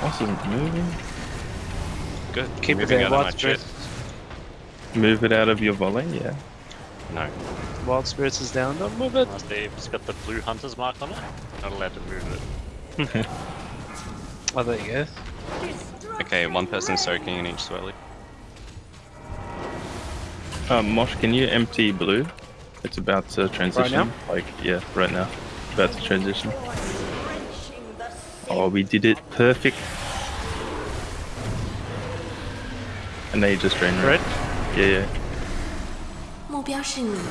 Boss isn't moving. Good. Keep it Moving there. out of my Wild chest. spirits. Move it out of your volley, yeah. No. Wild spirits is down. Don't move it. Oh, Steve, it's got the blue hunter's mark on it. Not allowed to move it. Oh, there you go. Okay, one person soaking in each swirly. Uh, Mosh, can you empty blue? It's about to transition. now? Like, yeah, right now. About to transition. Oh, we did it perfect. And then you just drain. red. Yeah, yeah.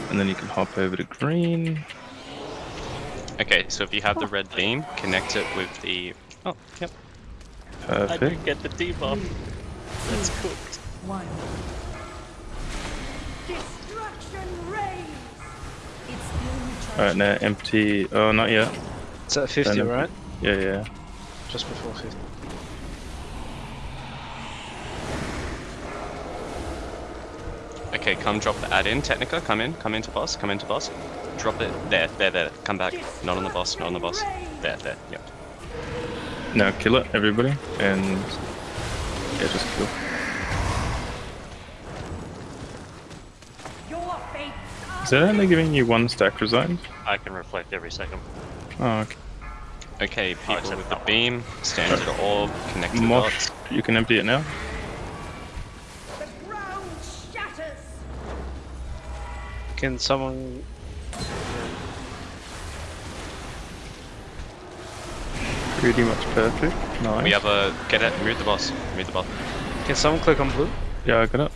And then you can hop over to green. Okay, so if you have the red beam, connect it with the... Oh, yep. Perfect. I did get the debuff. That's hmm. cooked. One. Destruction rays! Alright, now empty... Oh, not yet. It's at 50, right? Yeah, yeah. Just before 50. Okay, come drop the add in, Technica. Come in, come into boss, come into boss. Drop it. There, there, there. Come back. Not on the boss, not on the boss. There, there. Yep. Now kill it, everybody. And. Yeah, just kill. Is that only giving you one stack resign? I can reflect every second. Oh, okay. Okay, people with the beam, stand to the orb, connect to the Mosh, dots. you can empty it now. the ground shatters! Can someone. Pretty much perfect. Nice. We have a. Get it, move the boss. Move the boss. Can someone click on blue? Yeah, I got it.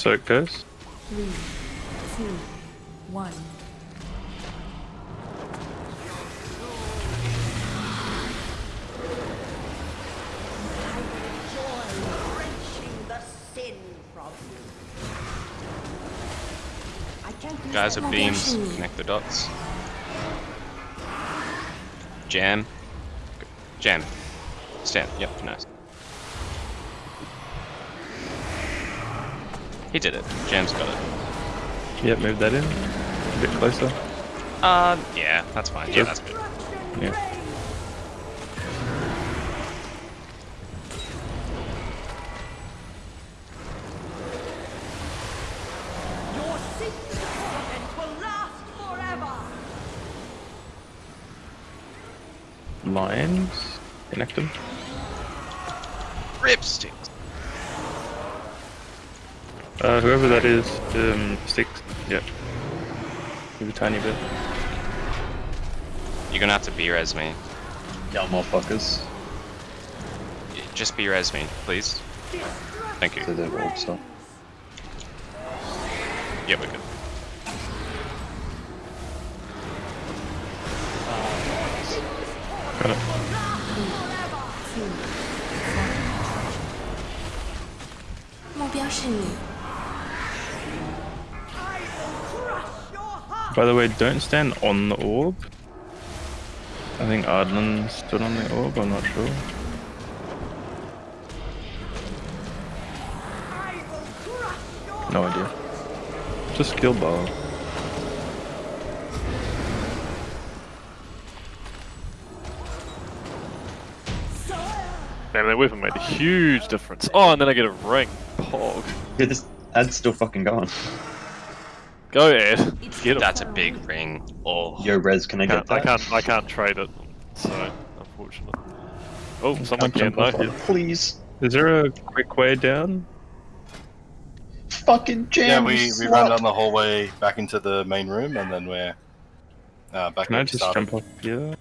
So it goes. three, two, one. Guys with beams, connect the dots. Jam. Jam. Stand. Yep, nice. He did it. Jam's got it. Yep, move that in. A bit closer. Uh, yeah, that's fine. Yeah, that's good. Yeah. reigns! Your secret torment will last forever! Lions. Connect them. Ripsticks. Uh, whoever that is, um, six. Yeah. Maybe a tiny bit. You're gonna have to B-res me. Y'all motherfuckers. Just B-res me, please. Thank you. Did roll, so. Yeah, we're good. Got it. Mobile 是你。By the way, don't stand on the orb. I think Ardlin stood on the orb, I'm not sure. I will crush your No idea. Just kill bar. Man, that weapon made a huge difference. Oh, and then I get a ring. Pog. Yeah, this ad's still fucking going. Go, Ed. Get him. That's a big ring. Oh. Yo, Rez, can I get Can't, I can't. I can't trade it. So unfortunate. Oh, someone Can't can jump though. off it. Please. Is there a quick way down? Fucking jam. Yeah, we, we slut. run down the hallway back into the main room, and then we're uh, back Can I where we just started. jump off here?